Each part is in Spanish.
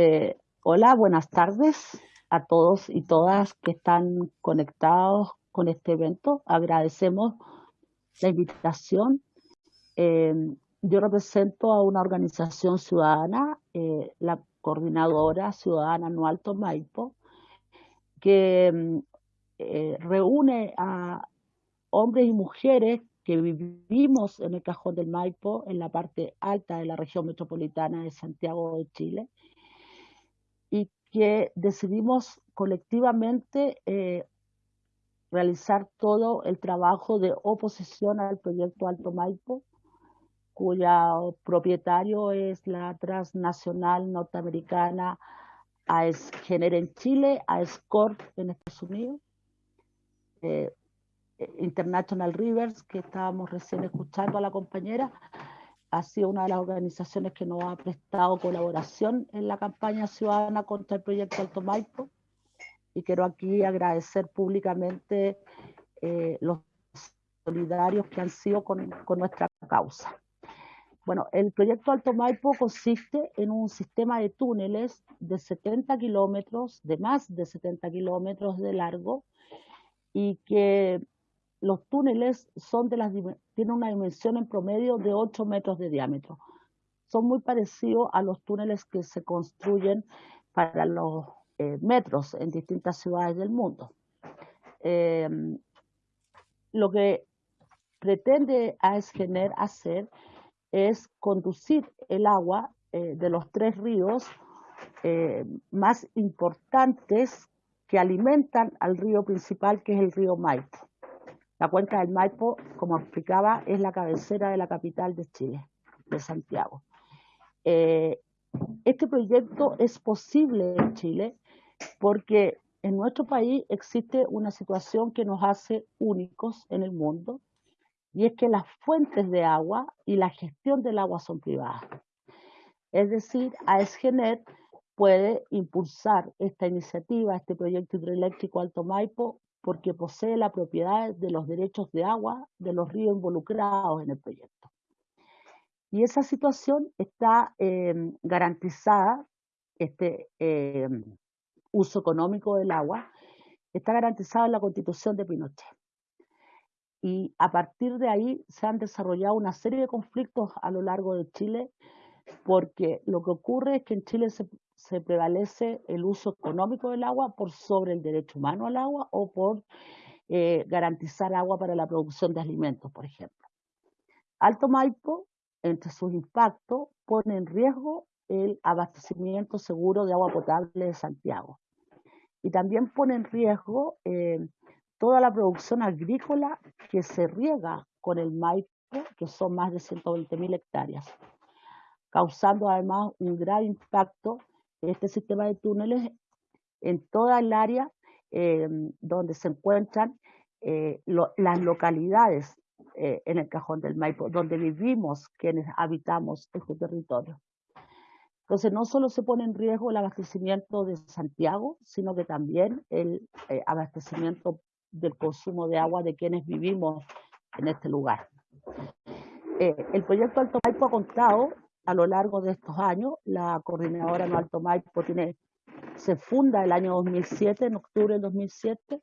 Eh, hola, buenas tardes a todos y todas que están conectados con este evento. Agradecemos la invitación. Eh, yo represento a una organización ciudadana, eh, la Coordinadora Ciudadana No Alto Maipo, que reúne a hombres y mujeres que vivimos en el Cajón del Maipo, en la parte alta de la región metropolitana de Santiago de Chile, que decidimos colectivamente eh, realizar todo el trabajo de oposición al proyecto Alto Maipo, cuya propietario es la transnacional norteamericana AESGENER en Chile, AESCORP en Estados Unidos, eh, International Rivers, que estábamos recién escuchando a la compañera, ha sido una de las organizaciones que nos ha prestado colaboración en la campaña ciudadana contra el proyecto Alto Maipo. Y quiero aquí agradecer públicamente eh, los solidarios que han sido con, con nuestra causa. Bueno, el proyecto Alto Maipo consiste en un sistema de túneles de 70 kilómetros, de más de 70 kilómetros de largo, y que los túneles son de las, tienen una dimensión en promedio de 8 metros de diámetro. Son muy parecidos a los túneles que se construyen para los eh, metros en distintas ciudades del mundo. Em, lo que pretende AESGENER hacer es conducir el agua eh, de los tres ríos eh, más importantes que alimentan al río principal, que es el río Maipo. La cuenca del Maipo, como explicaba, es la cabecera de la capital de Chile, de Santiago. Eh, este proyecto es posible en Chile porque en nuestro país existe una situación que nos hace únicos en el mundo y es que las fuentes de agua y la gestión del agua son privadas. Es decir, AESGENET puede impulsar esta iniciativa, este proyecto hidroeléctrico Alto Maipo, porque posee la propiedad de los derechos de agua de los ríos involucrados en el proyecto. Y esa situación está em, garantizada, este em, uso económico del agua, está garantizado en la constitución de Pinochet. Y a partir de ahí se han desarrollado una serie de conflictos a lo largo de Chile, porque lo que ocurre es que en Chile se, se prevalece el uso económico del agua por sobre el derecho humano al agua o por eh, garantizar agua para la producción de alimentos, por ejemplo. Alto Maipo, entre sus impactos, pone en riesgo el abastecimiento seguro de agua potable de Santiago. Y también pone en riesgo eh, toda la producción agrícola que se riega con el Maipo, que son más de 120 mil hectáreas, causando además un gran impacto este sistema de túneles en toda el área eh, donde se encuentran eh, las localidades eh, en el cajón del Maipo, donde vivimos quienes habitamos este territorio. Entonces, no solo se pone en riesgo el abastecimiento de Santiago, sino que también el abastecimiento del consumo de agua de quienes vivimos en este lugar. el proyecto Alto Maipo ha contado a lo largo de estos años. La coordinadora No Alto Maipo tiene, se funda el año 2007, en octubre del 2007,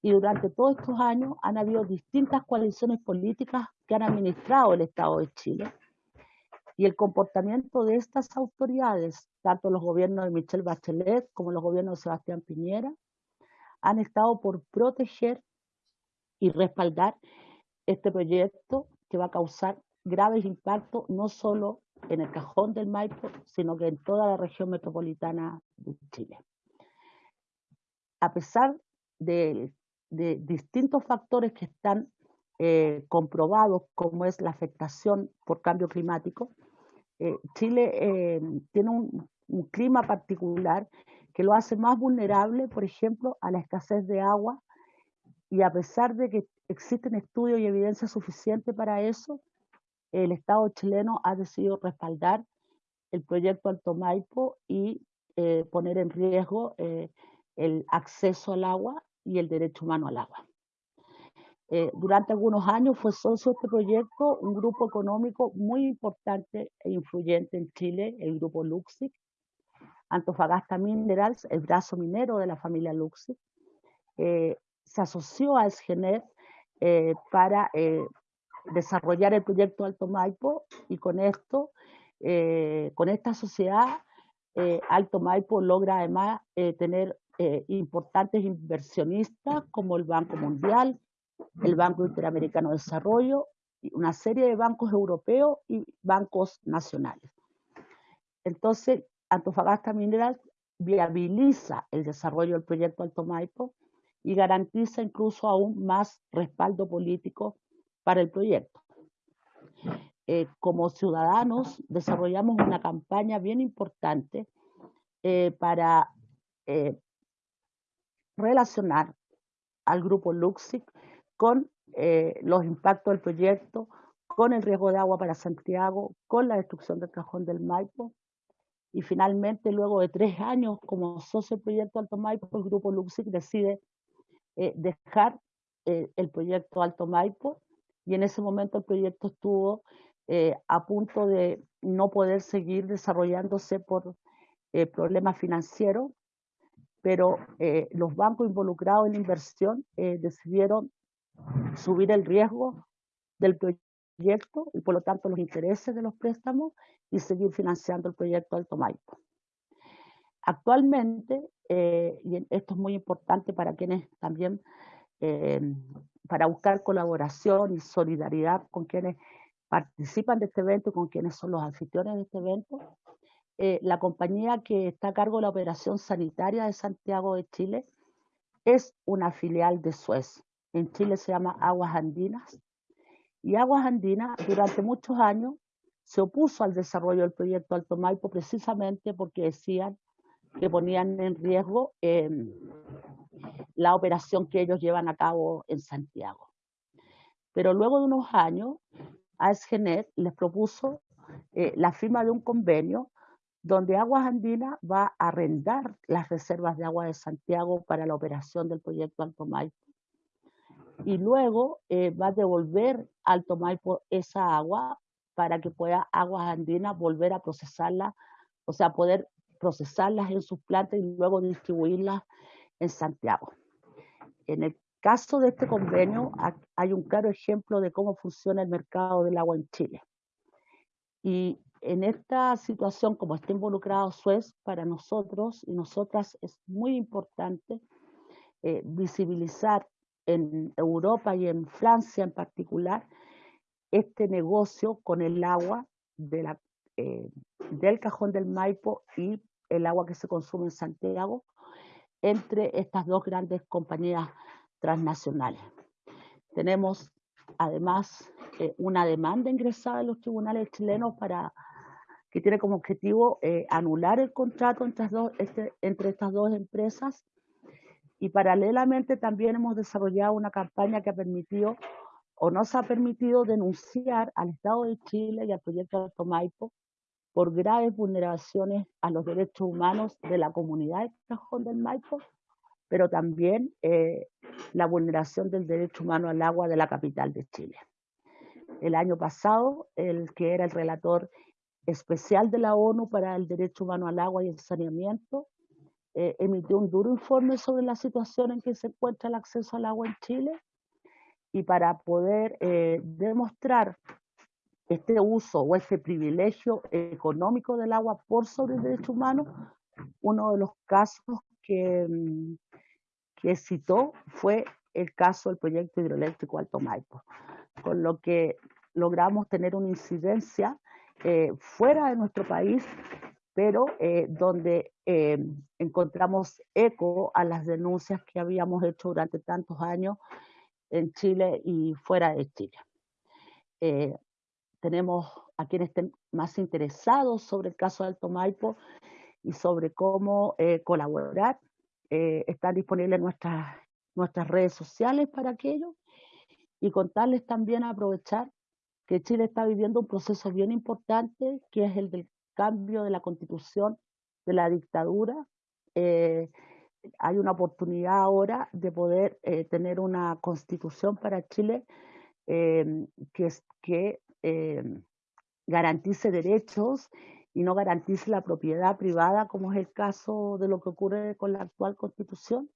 y durante todos estos años han habido distintas coaliciones políticas que han administrado el Estado de Chile. Y el comportamiento de estas autoridades, tanto los gobiernos de Michelle Bachelet como los gobiernos de Sebastián Piñera, han estado por proteger y respaldar este proyecto que va a causar graves impactos no solo en el cajón del Maipo, sino que en toda la región metropolitana de Chile. A pesar de, distintos factores que están eh, comprobados, como es la afectación por cambio climático, eh, Chile eh, tiene un, un clima particular que lo hace más vulnerable, por ejemplo, a la escasez de agua, y a pesar de que existen estudios y evidencia suficiente para eso, el Estado chileno ha decidido respaldar el proyecto Alto Maipo y eh, poner en riesgo eh, el acceso al agua y el derecho humano al agua. Eh, durante algunos años fue socio de este proyecto un grupo económico muy importante e influyente en Chile, el grupo Luxic, Antofagasta Minerals, el brazo minero de la familia Luxi, eh, se asoció a Esgenet eh, para desarrollar el proyecto Alto Maipo y con esto, con esta sociedad, Alto Maipo logra además tener importantes inversionistas como el Banco Mundial, el Banco Interamericano de Desarrollo, una serie de bancos europeos y bancos nacionales. Entonces, Antofagasta Mineral viabiliza el desarrollo del proyecto Alto Maipo y garantiza incluso aún más respaldo político para el proyecto. Eh, como ciudadanos desarrollamos una campaña bien importante eh, para eh, relacionar al grupo Luxic con los impactos del proyecto, con el riesgo de agua para Santiago, con la destrucción del cajón del Maipo y finalmente, luego de tres años como socio del proyecto Alto Maipo, el grupo Luxic decide eh, dejar eh, el proyecto Alto Maipo y en ese momento el proyecto estuvo eh, a punto de no poder seguir desarrollándose por problemas financieros, pero los bancos involucrados en la inversión decidieron subir el riesgo del proyecto y por lo tanto los intereses de los préstamos y seguir financiando el proyecto Alto Maipo. Actualmente, eh, y esto es muy importante para quienes también, eh, para buscar colaboración y solidaridad con quienes participan de este evento y con quienes son los anfitriones de este evento, eh, la compañía que está a cargo de la operación sanitaria de Santiago de Chile es una filial de Suez. En Chile se llama Aguas Andinas. Y Aguas Andinas durante muchos años se opuso al desarrollo del proyecto Alto Maipo precisamente porque decían que ponían en riesgo em, la operación que ellos llevan a cabo en Santiago. Pero luego de unos años, ASGNet les propuso eh, la firma de un convenio donde Aguas Andinas va a arrendar las reservas de agua de Santiago para la operación del proyecto Alto Maipo. Y luego eh, va a devolver Alto esa agua para que pueda Aguas Andinas volver a procesarla, o sea, poder procesarlas en sus plantas y luego distribuirlas en Santiago. En el caso de este convenio hay un claro ejemplo de cómo funciona el mercado del agua en Chile. Y en esta situación, como está involucrado Suez, para nosotros y nosotras es muy importante eh, visibilizar en Europa y en Francia en particular este negocio con el agua eh, del cajón del Maipo y el agua que se consume en Santiago entre estas dos grandes compañías transnacionales. Tenemos además eh, una demanda ingresada en los tribunales chilenos para que tiene como objetivo eh, anular el contrato entre, este, entre estas dos empresas y paralelamente también hemos desarrollado una campaña que ha permitido o nos ha permitido denunciar al Estado de Chile y al proyecto de Alto Maipo por graves vulneraciones a los derechos humanos de la comunidad de Cajón del Maipo, pero también eh, la vulneración del derecho humano al agua de la capital de Chile. El año pasado, el que era el relator especial de la ONU para el derecho humano al agua y el saneamiento, eh, emitió un duro informe sobre la situación en que se encuentra el acceso al agua en Chile y para poder eh, demostrar este uso o ese privilegio económico del agua por sobre el derecho humano, uno de los casos que, mm, que citó fue el caso del proyecto hidroeléctrico Alto Maipo, con lo que logramos tener una incidencia eh, fuera de nuestro país, pero eh, donde encontramos eco a las denuncias que habíamos hecho durante tantos años en Chile y fuera de Chile. Eh, tenemos a quienes estén más interesados sobre el caso de Alto Maipo y sobre cómo eh, colaborar. Eh, están disponibles nuestras, nuestras redes sociales para aquello y contarles también a aprovechar que Chile está viviendo un proceso bien importante, que es el del cambio de la constitución de la dictadura hay una oportunidad ahora de poder eh, tener una constitución para Chile que em, garantice derechos y no garantice la propiedad privada, como es el caso de lo que ocurre con la actual constitución.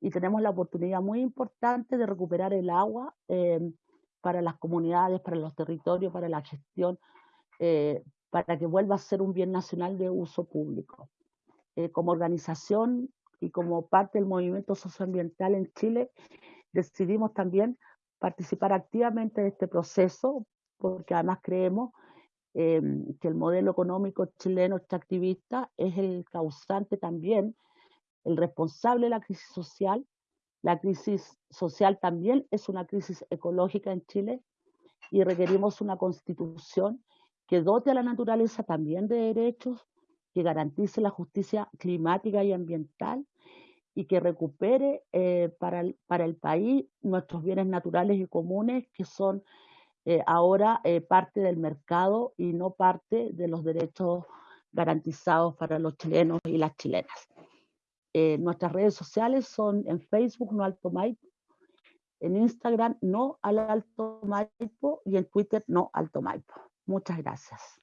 Y tenemos la oportunidad muy importante de recuperar el agua eh, para las comunidades, para los territorios, para la gestión, eh, para que vuelva a ser un bien nacional de uso público. Eh, como organización y como parte del movimiento socioambiental en Chile, decidimos también participar activamente de este proceso, porque además creemos Em, que el modelo económico chileno extractivista es el causante también, el responsable de la crisis social. La crisis social también es una crisis ecológica en Chile y requerimos una constitución que dote a la naturaleza también de derechos, que garantice la justicia climática y ambiental y que recupere eh, para, para el país nuestros bienes naturales y comunes que son eh, ahora eh, parte del mercado y no parte de los derechos garantizados para los chilenos y las chilenas. Eh, nuestras redes sociales son en Facebook No Alto Maipo, en Instagram No al Alto Maipo y en Twitter No Alto Maipo. Muchas gracias.